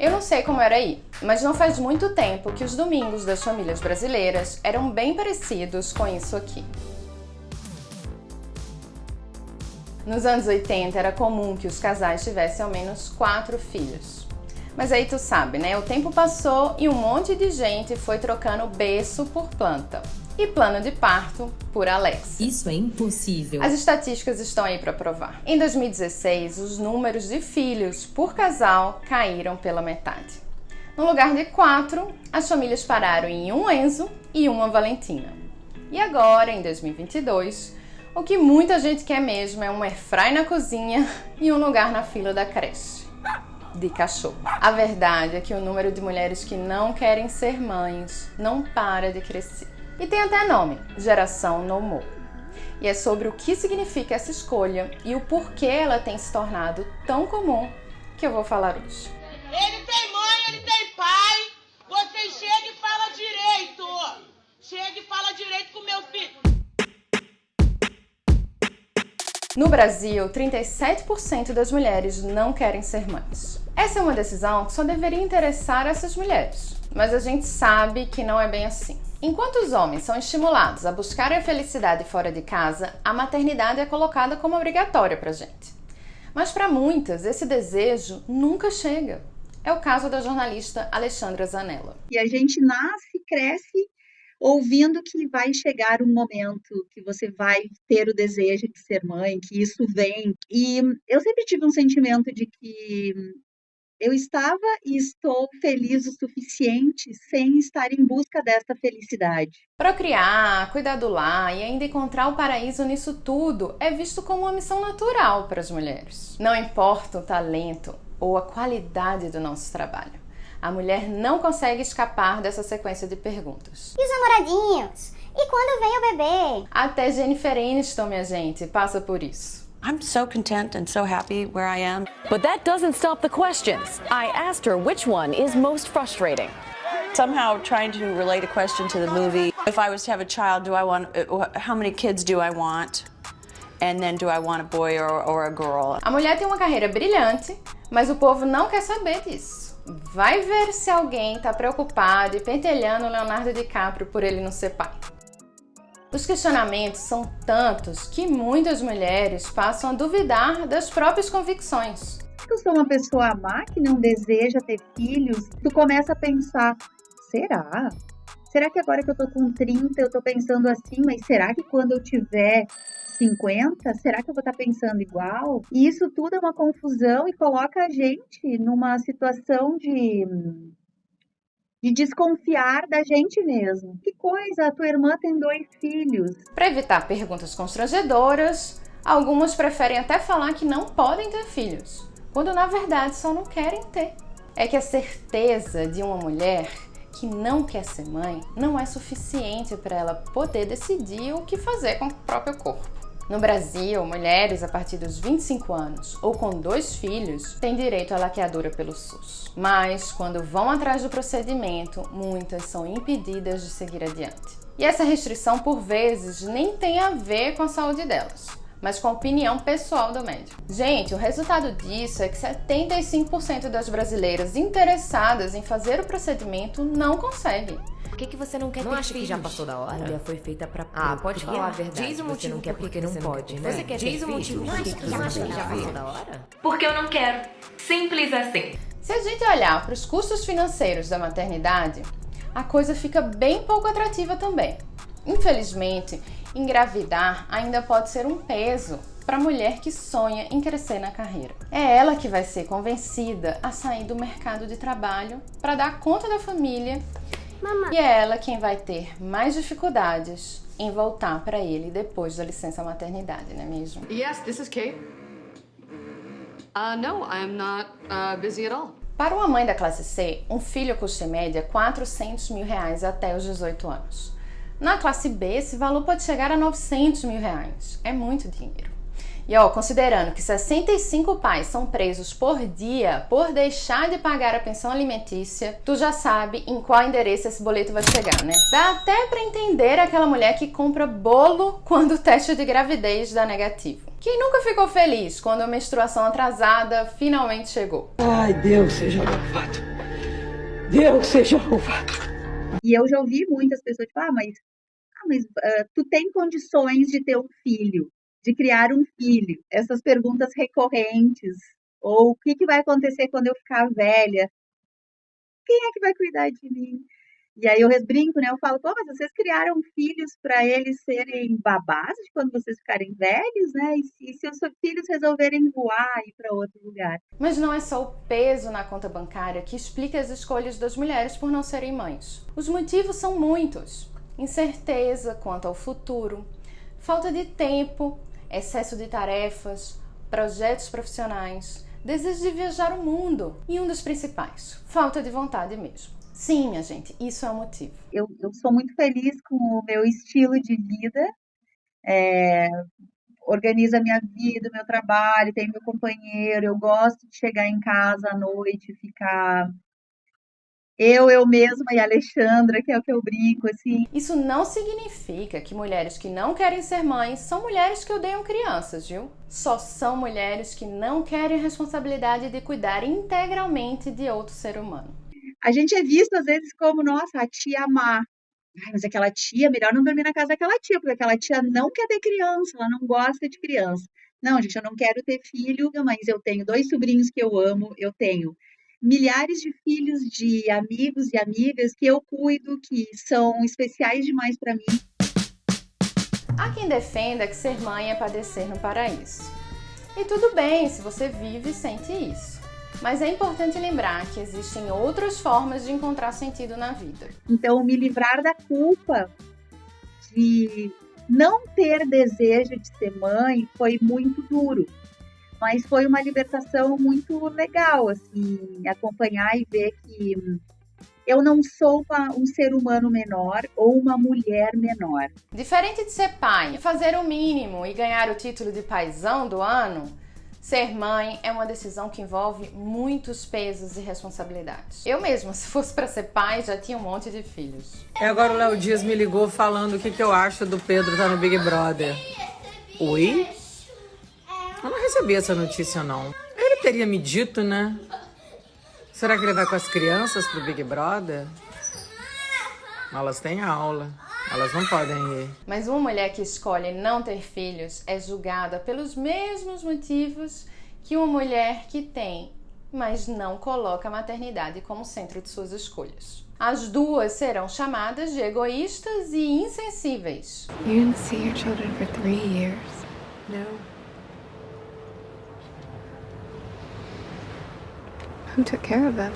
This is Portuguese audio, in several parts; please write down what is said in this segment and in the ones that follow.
Eu não sei como era aí, mas não faz muito tempo que os domingos das famílias brasileiras eram bem parecidos com isso aqui. Nos anos 80 era comum que os casais tivessem ao menos quatro filhos. Mas aí tu sabe, né? O tempo passou e um monte de gente foi trocando berço por planta e plano de parto por Alex. Isso é impossível. As estatísticas estão aí para provar. Em 2016, os números de filhos por casal caíram pela metade. No lugar de quatro, as famílias pararam em um Enzo e uma Valentina. E agora, em 2022, o que muita gente quer mesmo é um airfry na cozinha e um lugar na fila da creche. De cachorro. A verdade é que o número de mulheres que não querem ser mães não para de crescer. E tem até nome, Geração No More. E é sobre o que significa essa escolha e o porquê ela tem se tornado tão comum que eu vou falar hoje. Ele tem mãe, ele tem pai. Você chega e fala direito. Chega e fala direito com meu filho. No Brasil, 37% das mulheres não querem ser mães. Essa é uma decisão que só deveria interessar essas mulheres, mas a gente sabe que não é bem assim. Enquanto os homens são estimulados a buscar a felicidade fora de casa, a maternidade é colocada como obrigatória pra gente. Mas para muitas, esse desejo nunca chega. É o caso da jornalista Alexandra Zanella. E a gente nasce, cresce ouvindo que vai chegar um momento que você vai ter o desejo de ser mãe, que isso vem. E eu sempre tive um sentimento de que eu estava e estou feliz o suficiente sem estar em busca dessa felicidade. Procriar, cuidar do lar e ainda encontrar o paraíso nisso tudo é visto como uma missão natural para as mulheres. Não importa o talento ou a qualidade do nosso trabalho. A mulher não consegue escapar dessa sequência de perguntas. E os namoradinhos? E quando vem o bebê? Até Jennifer Aniston, minha gente, passa por isso. I'm so content and so happy where I am. But that doesn't stop the questions. I asked her which one is most frustrating. Somehow trying to relate a question to the movie. If I was to have a child, do I want, how many kids do I want? And then do I want a boy or, or a girl? A mulher tem uma carreira brilhante, mas o povo não quer saber disso. Vai ver se alguém está preocupado e pentelhando o Leonardo DiCaprio por ele não ser pai. Os questionamentos são tantos que muitas mulheres passam a duvidar das próprias convicções. Eu sou uma pessoa má que não deseja ter filhos. Tu começa a pensar: será? Será que agora que eu tô com 30 eu tô pensando assim, mas será que quando eu tiver 50, será que eu vou estar tá pensando igual? E isso tudo é uma confusão e coloca a gente numa situação de de desconfiar da gente mesmo. Que coisa, a tua irmã tem dois filhos. Para evitar perguntas constrangedoras, algumas preferem até falar que não podem ter filhos, quando na verdade só não querem ter. É que a certeza de uma mulher que não quer ser mãe não é suficiente para ela poder decidir o que fazer com o próprio corpo. No Brasil, mulheres a partir dos 25 anos ou com dois filhos têm direito à laqueadura pelo SUS. Mas, quando vão atrás do procedimento, muitas são impedidas de seguir adiante. E essa restrição, por vezes, nem tem a ver com a saúde delas, mas com a opinião pessoal do médico. Gente, o resultado disso é que 75% das brasileiras interessadas em fazer o procedimento não conseguem que, que você não quer não ter acha filhos? que já passou da hora? Mulher foi feita pra Ah, pode falar a verdade. Diz o motivo você não quer porque, porque não pode, né? Você quer Diz ter o motivo por que Não você acha que já passou da hora? Porque eu não quero. Simples assim. Se a gente olhar para os custos financeiros da maternidade, a coisa fica bem pouco atrativa também. Infelizmente, engravidar ainda pode ser um peso para a mulher que sonha em crescer na carreira. É ela que vai ser convencida a sair do mercado de trabalho para dar conta da família Mamãe. E é ela quem vai ter mais dificuldades em voltar para ele depois da licença maternidade, não é mesmo? Yes, this is Kate. Uh, no, I'm not uh, busy at all. Para uma mãe da classe C, um filho custa em média 400 mil reais até os 18 anos. Na classe B, esse valor pode chegar a 900 mil reais. É muito dinheiro. E ó, considerando que 65 pais são presos por dia por deixar de pagar a pensão alimentícia, tu já sabe em qual endereço esse boleto vai chegar, né? Dá até para entender aquela mulher que compra bolo quando o teste de gravidez dá negativo. Quem nunca ficou feliz quando a menstruação atrasada finalmente chegou? Ai, Deus seja louvado. Deus seja louvado. E eu já ouvi muitas pessoas tipo, ah, mas, ah, mas uh, tu tem condições de ter um filho? de criar um filho? Essas perguntas recorrentes. Ou o que, que vai acontecer quando eu ficar velha? Quem é que vai cuidar de mim? E aí eu brinco, né? Eu falo, pô, mas vocês criaram filhos para eles serem babás de quando vocês ficarem velhos, né? E se, os seus filhos resolverem voar e ir para outro lugar? Mas não é só o peso na conta bancária que explica as escolhas das mulheres por não serem mães. Os motivos são muitos: incerteza quanto ao futuro, falta de tempo excesso de tarefas, projetos profissionais, desejo de viajar o mundo e um dos principais, falta de vontade mesmo. Sim, minha gente, isso é o motivo. Eu, eu sou muito feliz com o meu estilo de vida. É, organiza a minha vida, meu trabalho, tenho meu companheiro. Eu gosto de chegar em casa à noite, ficar eu, eu mesma e a Alexandra, que é o que eu brinco, assim. Isso não significa que mulheres que não querem ser mães são mulheres que odeiam crianças, viu? Só são mulheres que não querem a responsabilidade de cuidar integralmente de outro ser humano. A gente é visto às vezes como, nossa, a tia má. Ai, mas aquela tia, melhor não dormir na casa daquela tia, porque aquela tia não quer ter criança, ela não gosta de criança. Não, gente, eu não quero ter filho, mas eu tenho dois sobrinhos que eu amo, eu tenho milhares de filhos de amigos e amigas que eu cuido, que são especiais demais para mim. Há quem defenda que ser mãe é padecer no paraíso. E tudo bem se você vive e sente isso. Mas é importante lembrar que existem outras formas de encontrar sentido na vida. Então, me livrar da culpa de não ter desejo de ser mãe foi muito duro mas foi uma libertação muito legal, assim, acompanhar e ver que eu não sou uma, um ser humano menor ou uma mulher menor. Diferente de ser pai, fazer o mínimo e ganhar o título de paizão do ano, ser mãe é uma decisão que envolve muitos pesos e responsabilidades. Eu mesma, se fosse para ser pai, já tinha um monte de filhos. E agora o Léo Dias me ligou falando o que, que eu acho do Pedro estar tá no Big Brother. Oi? Eu não recebi essa notícia, não. Ele teria me dito, né? Será que ele vai com as crianças pro Big Brother? Elas têm aula. Elas não podem ir. Mas uma mulher que escolhe não ter filhos é julgada pelos mesmos motivos que uma mulher que tem, mas não coloca a maternidade como centro de suas escolhas. As duas serão chamadas de egoístas e insensíveis. You didn't see your children for three years. No. Who took care of them?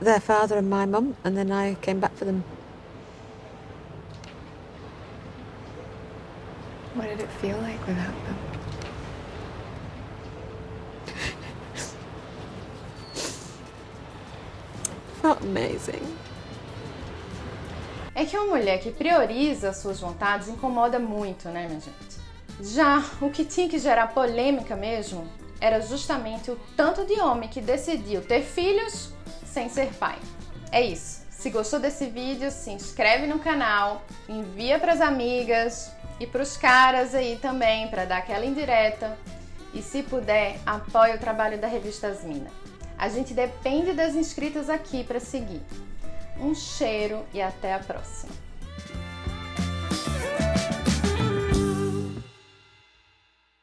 Their father and my mum, and then I came back for them. What did it feel like without them? Felt amazing. É que uma mulher que prioriza suas vontades incomoda muito, né, minha gente? Já o que tinha que gerar polêmica mesmo era justamente o tanto de homem que decidiu ter filhos sem ser pai. É isso. Se gostou desse vídeo, se inscreve no canal, envia para as amigas e para os caras aí também para dar aquela indireta. E se puder, apoie o trabalho da revista Asmina. A gente depende das inscritas aqui para seguir. Um cheiro e até a próxima.